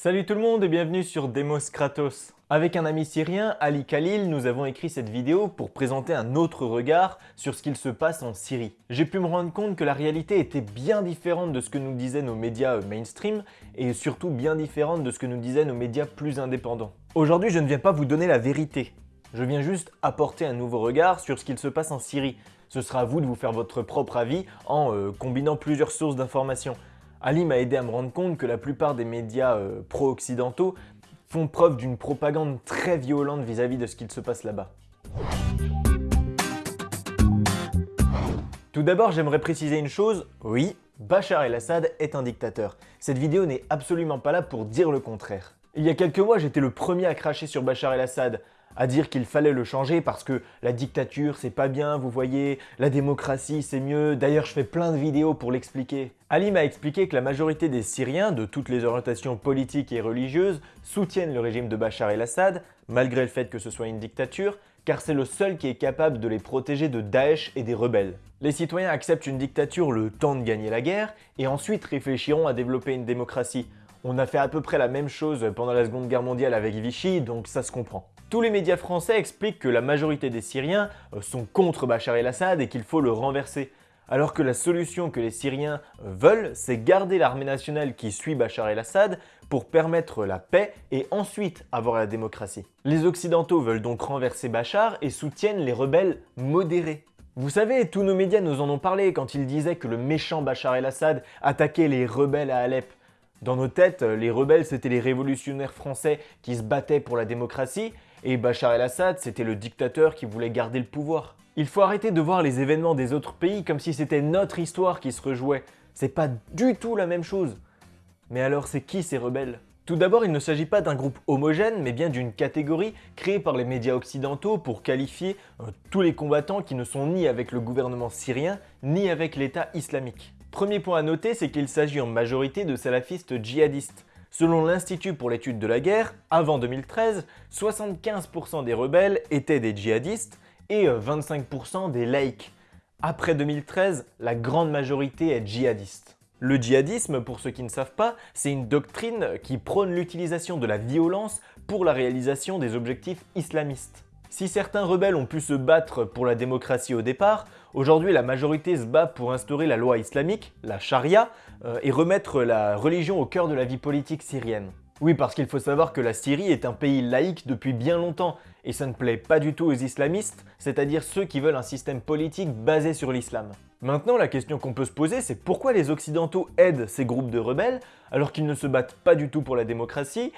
Salut tout le monde et bienvenue sur Demos Kratos. Avec un ami syrien, Ali Khalil, nous avons écrit cette vidéo pour présenter un autre regard sur ce qu'il se passe en Syrie. J'ai pu me rendre compte que la réalité était bien différente de ce que nous disaient nos médias euh, mainstream et surtout bien différente de ce que nous disaient nos médias plus indépendants. Aujourd'hui, je ne viens pas vous donner la vérité. Je viens juste apporter un nouveau regard sur ce qu'il se passe en Syrie. Ce sera à vous de vous faire votre propre avis en euh, combinant plusieurs sources d'informations. Ali m'a aidé à me rendre compte que la plupart des médias euh, pro-occidentaux font preuve d'une propagande très violente vis-à-vis de ce qu'il se passe là-bas. Tout d'abord, j'aimerais préciser une chose, oui, Bachar el-Assad est un dictateur. Cette vidéo n'est absolument pas là pour dire le contraire. Il y a quelques mois, j'étais le premier à cracher sur Bachar el-Assad, à dire qu'il fallait le changer parce que la dictature c'est pas bien, vous voyez, la démocratie c'est mieux, d'ailleurs je fais plein de vidéos pour l'expliquer. Ali m'a expliqué que la majorité des Syriens, de toutes les orientations politiques et religieuses, soutiennent le régime de Bachar el-Assad, malgré le fait que ce soit une dictature, car c'est le seul qui est capable de les protéger de Daesh et des rebelles. Les citoyens acceptent une dictature le temps de gagner la guerre, et ensuite réfléchiront à développer une démocratie. On a fait à peu près la même chose pendant la Seconde Guerre mondiale avec Vichy, donc ça se comprend. Tous les médias français expliquent que la majorité des Syriens euh, sont contre Bachar el-Assad et qu'il faut le renverser. Alors que la solution que les Syriens euh, veulent, c'est garder l'armée nationale qui suit Bachar el-Assad pour permettre la paix et ensuite avoir la démocratie. Les Occidentaux veulent donc renverser Bachar et soutiennent les rebelles modérés. Vous savez, tous nos médias nous en ont parlé quand ils disaient que le méchant Bachar el-Assad attaquait les rebelles à Alep. Dans nos têtes, les rebelles c'était les révolutionnaires français qui se battaient pour la démocratie et Bachar el-Assad, c'était le dictateur qui voulait garder le pouvoir. Il faut arrêter de voir les événements des autres pays comme si c'était notre histoire qui se rejouait. C'est pas du tout la même chose. Mais alors c'est qui ces rebelles? Tout d'abord, il ne s'agit pas d'un groupe homogène, mais bien d'une catégorie créée par les médias occidentaux pour qualifier euh, tous les combattants qui ne sont ni avec le gouvernement syrien, ni avec l'État islamique. Premier point à noter, c'est qu'il s'agit en majorité de salafistes djihadistes. Selon l'Institut pour l'étude de la guerre, avant 2013, 75% des rebelles étaient des djihadistes et 25% des laïcs. Après 2013, la grande majorité est djihadiste. Le djihadisme, pour ceux qui ne savent pas, c'est une doctrine qui prône l'utilisation de la violence pour la réalisation des objectifs islamistes. Si certains rebelles ont pu se battre pour la démocratie au départ, aujourd'hui la majorité se bat pour instaurer la loi islamique, la charia, euh, et remettre la religion au cœur de la vie politique syrienne. Oui, parce qu'il faut savoir que la Syrie est un pays laïque depuis bien longtemps, et ça ne plaît pas du tout aux islamistes, c'est-à-dire ceux qui veulent un système politique basé sur l'islam. Maintenant, la question qu'on peut se poser, c'est pourquoi les occidentaux aident ces groupes de rebelles alors qu'ils ne se battent pas du tout pour la démocratie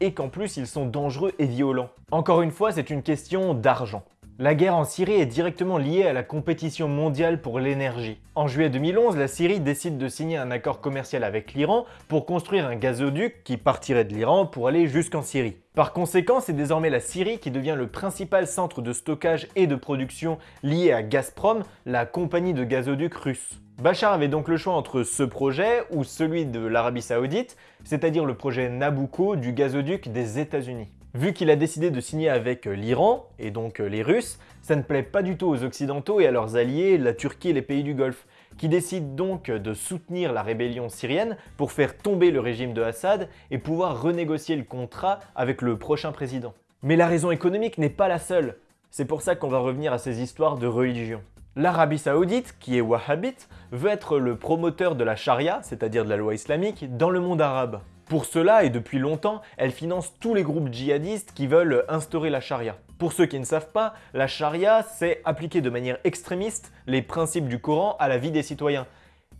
et qu'en plus ils sont dangereux et violents. Encore une fois, c'est une question d'argent. La guerre en Syrie est directement liée à la compétition mondiale pour l'énergie. En juillet 2011, la Syrie décide de signer un accord commercial avec l'Iran pour construire un gazoduc qui partirait de l'Iran pour aller jusqu'en Syrie. Par conséquent, c'est désormais la Syrie qui devient le principal centre de stockage et de production lié à Gazprom, la compagnie de gazoducs russe. Bachar avait donc le choix entre ce projet ou celui de l'Arabie Saoudite, c'est-à-dire le projet Nabucco du gazoduc des États-Unis. Vu qu'il a décidé de signer avec l'Iran, et donc les Russes, ça ne plaît pas du tout aux Occidentaux et à leurs alliés, la Turquie et les pays du Golfe, qui décident donc de soutenir la rébellion syrienne pour faire tomber le régime de Assad et pouvoir renégocier le contrat avec le prochain président. Mais la raison économique n'est pas la seule. C'est pour ça qu'on va revenir à ces histoires de religion. L'Arabie Saoudite, qui est wahhabite, veut être le promoteur de la charia, c'est-à-dire de la loi islamique, dans le monde arabe. Pour cela, et depuis longtemps, elle finance tous les groupes djihadistes qui veulent instaurer la charia. Pour ceux qui ne savent pas, la charia, c'est appliquer de manière extrémiste les principes du Coran à la vie des citoyens.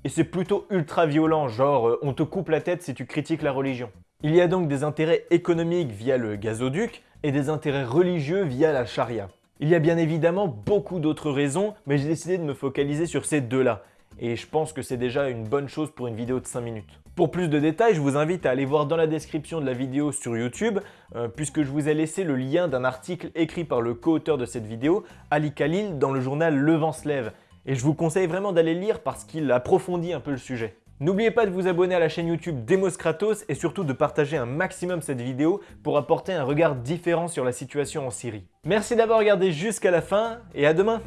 Et c'est plutôt ultra violent, genre euh, on te coupe la tête si tu critiques la religion. Il y a donc des intérêts économiques via le gazoduc et des intérêts religieux via la charia. Il y a bien évidemment beaucoup d'autres raisons, mais j'ai décidé de me focaliser sur ces deux-là. Et je pense que c'est déjà une bonne chose pour une vidéo de 5 minutes. Pour plus de détails, je vous invite à aller voir dans la description de la vidéo sur YouTube, euh, puisque je vous ai laissé le lien d'un article écrit par le co-auteur de cette vidéo, Ali Khalil, dans le journal Le Vent se lève. Et je vous conseille vraiment d'aller lire parce qu'il approfondit un peu le sujet. N'oubliez pas de vous abonner à la chaîne YouTube Demos Kratos et surtout de partager un maximum cette vidéo pour apporter un regard différent sur la situation en Syrie. Merci d'avoir regardé jusqu'à la fin et à demain